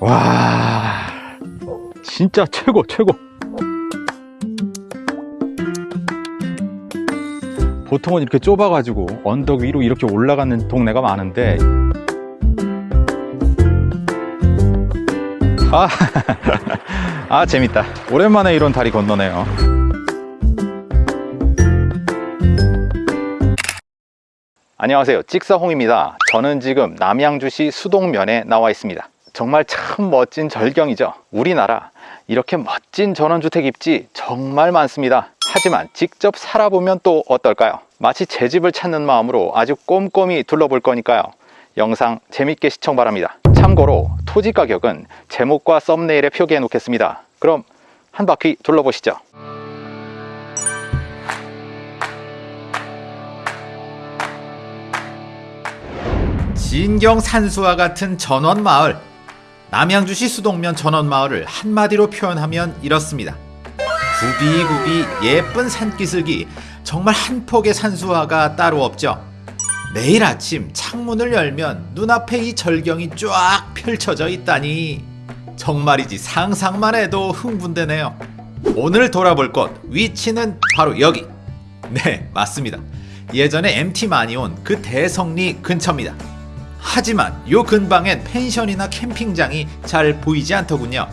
와 진짜 최고 최고. 보통은 이렇게 좁아 가지고 언덕 위로 이렇게 올라가는 동네가 많은데. 아, 아 재밌다. 오랜만에 이런 다리 건너네요. 안녕하세요. 찍사홍입니다. 저는 지금 남양주시 수동면에 나와 있습니다 정말 참 멋진 절경이죠. 우리나라 이렇게 멋진 전원주택 입지 정말 많습니다. 하지만 직접 살아보면 또 어떨까요? 마치 제 집을 찾는 마음으로 아주 꼼꼼히 둘러볼 거니까요. 영상 재밌게 시청 바랍니다. 참고로 토지 가격은 제목과 썸네일에 표기해 놓겠습니다. 그럼 한 바퀴 둘러보시죠. 진경 산수와 같은 전원마을 남양주시 수동면 전원마을을 한마디로 표현하면 이렇습니다. 구비구비 예쁜 산기슭이 정말 한 폭의 산수화가 따로 없죠. 매일 아침 창문을 열면 눈앞에 이 절경이 쫙 펼쳐져 있다니 정말이지 상상만 해도 흥분되네요. 오늘 돌아볼 곳 위치는 바로 여기. 네 맞습니다. 예전에 MT 많이 온 그 대성리 근처입니다 하지만 요 근방엔 펜션이나 캠핑장이 잘 보이지 않더군요.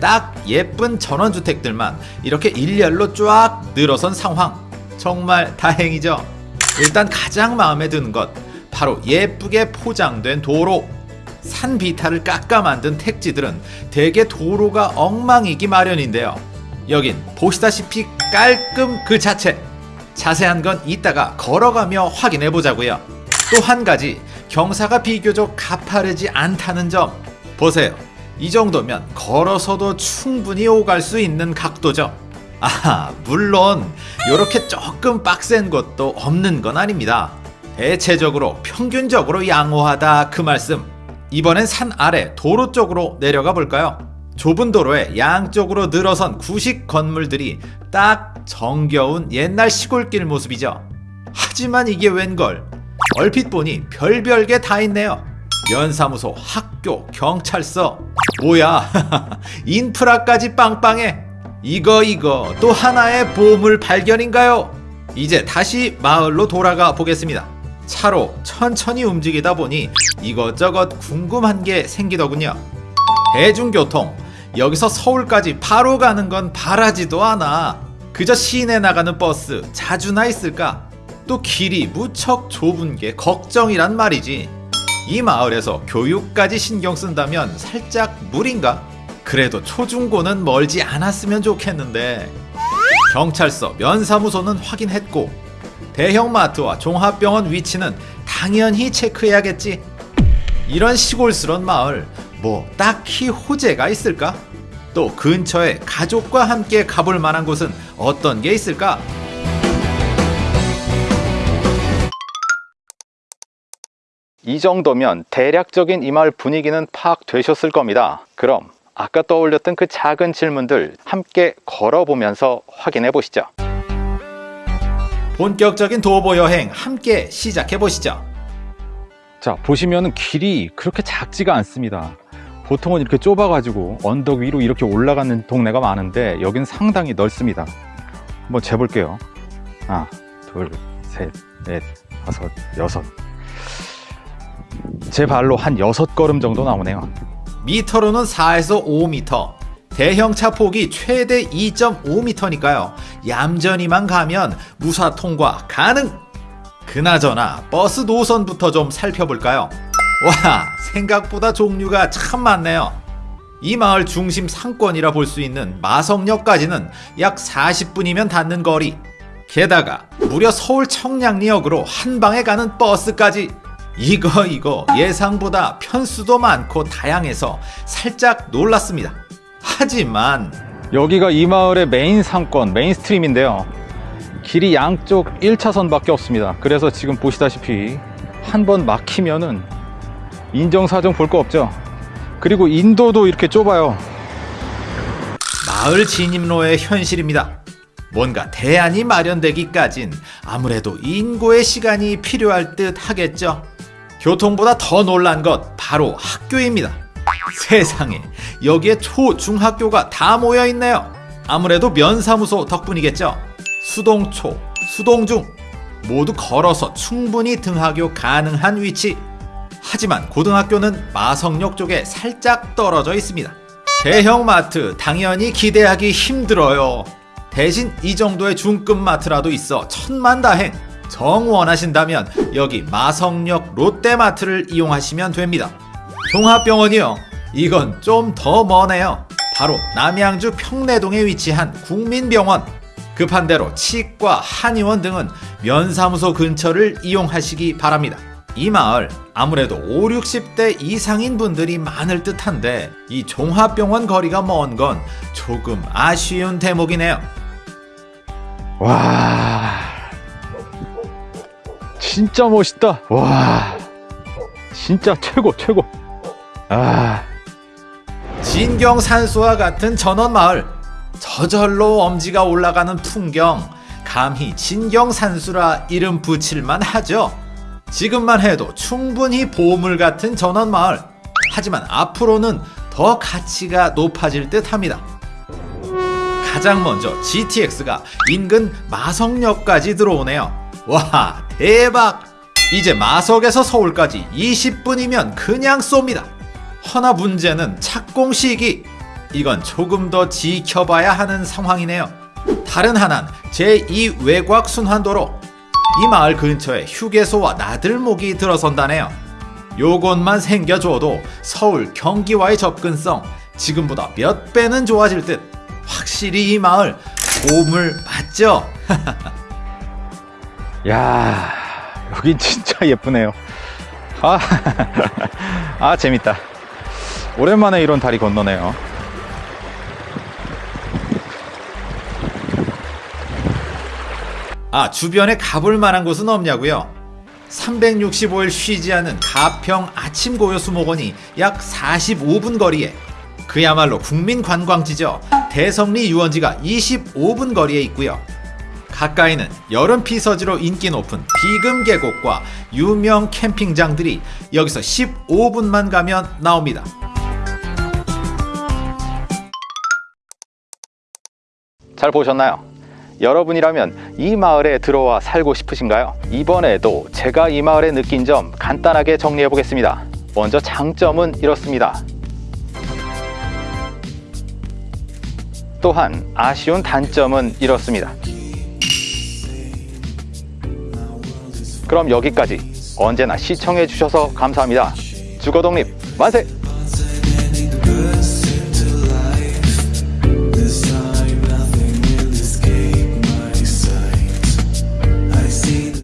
딱 예쁜 전원주택들만 이렇게 일렬로 쫙 늘어선 상황. 정말 다행이죠. 일단 가장 마음에 드는 것 바로 예쁘게 포장된 도로. 산 비탈을 깎아 만든 택지들은 대개 도로가 엉망이기 마련인데요. 여긴 보시다시피 깔끔 그 자체. 자세한 건 이따가 걸어가며 확인해 보자고요. 또 한 가지 경사가 비교적 가파르지 않다는 점. 보세요. 이 정도면 걸어서도 충분히 오갈 수 있는 각도죠. 아 물론 이렇게 조금 빡센 것도 없는 건 아닙니다. 대체적으로 평균적으로 양호하다 그 말씀. 이번엔 산 아래 도로 쪽으로 내려가 볼까요? 좁은 도로에 양쪽으로 늘어선 구식 건물들이 딱 정겨운 옛날 시골길 모습이죠. 하지만 이게 웬걸 얼핏 보니 별별게 다 있네요. 면사무소, 학교, 경찰서. 뭐야 인프라까지 빵빵해. 이거 이거 또 하나의 보물 발견인가요? 이제 다시 마을로 돌아가 보겠습니다. 차로 천천히 움직이다 보니 이것저것 궁금한 게 생기더군요. 대중교통. 여기서 서울까지 바로 가는 건 바라지도 않아. 그저 시내 나가는 버스 자주나 있을까 또 길이 무척 좁은 게 걱정이란 말이지. 이 마을에서 교육까지 신경 쓴다면 살짝 무린가? 그래도 초중고는 멀지 않았으면 좋겠는데. 경찰서, 면사무소는 확인했고 대형마트와 종합병원 위치는 당연히 체크해야겠지. 이런 시골스런 마을 뭐 딱히 호재가 있을까? 또 근처에 가족과 함께 가볼 만한 곳은 어떤 게 있을까? 이 정도면 대략적인 이 마을 분위기는 파악되셨을 겁니다. 그럼 아까 떠올렸던 그 작은 질문들 함께 걸어보면서 확인해 보시죠. 본격적인 도보 여행 함께 시작해 보시죠. 자, 보시면 길이 그렇게 작지가 않습니다. 보통은 이렇게 좁아 가지고 언덕 위로 이렇게 올라가는 동네가 많은데 여기는 상당히 넓습니다. 한번 재볼게요. 하나, 둘, 셋, 넷, 다섯, 여섯, 제 발로 한 6걸음 정도 나오네요. 미터로는 4에서 5m 대형차 폭이 최대 2.5m니까요. 얌전히만 가면 무사 통과 가능! 그나저나 버스 노선부터 좀 살펴볼까요? 와 생각보다 종류가 참 많네요. 이 마을 중심 상권이라 볼 수 있는 마성역까지는 약 40분이면 닿는 거리. 게다가 무려 서울 청량리역으로 한 방에 가는 버스까지 이거 이거 예상보다 편수도 많고 다양해서 살짝 놀랐습니다. 하지만 여기가 이 마을의 메인 상권, main street인데요. 길이 양쪽 1차선밖에 없습니다. 그래서 지금 보시다시피 한 번 막히면은 인정사정 볼 거 없죠. 그리고 인도도 이렇게 좁아요. 마을 진입로의 현실입니다. 뭔가 대안이 마련되기까진 아무래도 인고의 시간이 필요할 듯 하겠죠. 교통보다 더 놀란 것 바로 학교입니다. 세상에 여기에 초, 중학교가 다 모여 있네요. 아무래도 면사무소 덕분이겠죠. 수동초, 수동중 모두 걸어서 충분히 등하교 가능한 위치. 하지만 고등학교는 마성역 쪽에 살짝 떨어져 있습니다. 대형 마트 당연히 기대하기 힘들어요. 대신 이 정도의 중급 마트라도 있어 천만다행. 정 원하신다면 여기 마성역 롯데마트를 이용하시면 됩니다. 종합병원이요. 이건 좀 더 머네요. 바로 남양주 평내동에 위치한 국민병원. 급한 대로 치과, 한의원 등은 면사무소 근처를 이용하시기 바랍니다. 이 마을 아무래도 5, 60대 이상인 분들이 많을 듯한데 이 종합병원 거리가 먼 건 조금 아쉬운 대목이네요. 와 진짜 멋있다. 와 진짜 최고 최고. 아. 진경산수와 같은 전원마을. 저절로 엄지가 올라가는 풍경. 감히 진경산수라 이름 붙일만 하죠. 지금만 해도 충분히 보물 같은 전원마을. 하지만 앞으로는 더 가치가 높아질 듯 합니다 가장 먼저 GTX가 인근 마성역까지 들어오네요 와 대박 이제 마석에서 서울까지 20분이면 그냥 쏩니다 허나 문제는 착공 시기. 이건 조금 더 지켜봐야 하는 상황이네요. 다른 하나는 제2 외곽 순환도로. 이 마을 근처에 휴게소와 나들목이 들어선다네요. 요것만 생겨줘도 서울 경기와의 접근성 지금보다 몇 배는 좋아질 듯. 확실히 이 마을 보물 맞죠? 야, 여긴 진짜 예쁘네요. 아, 아 재밌다. 오랜만에 이런 다리 건너네요. 아, 주변에 가볼 만한 곳은 없냐고요? 365일 쉬지 않은 가평 아침 고요 수목원이 약 45분 거리에 그야말로 국민 관광지죠. 대성리 유원지가 25분 거리에 있고요. 가까이는 여름 피서지로 인기 높은 비금 계곡과 유명 캠핑장들이 여기서 15분만 가면 나옵니다. 잘 보셨나요? 여러분이라면 이 마을에 들어와 살고 싶으신가요? 이번에도 제가 이 마을에 느낀 점 간단하게 정리해 보겠습니다. 먼저 장점은 이렇습니다. 또한 아쉬운 단점은 이렇습니다. 그럼 여기까지 언제나 시청해 주셔서 감사합니다. 주거독립 만세!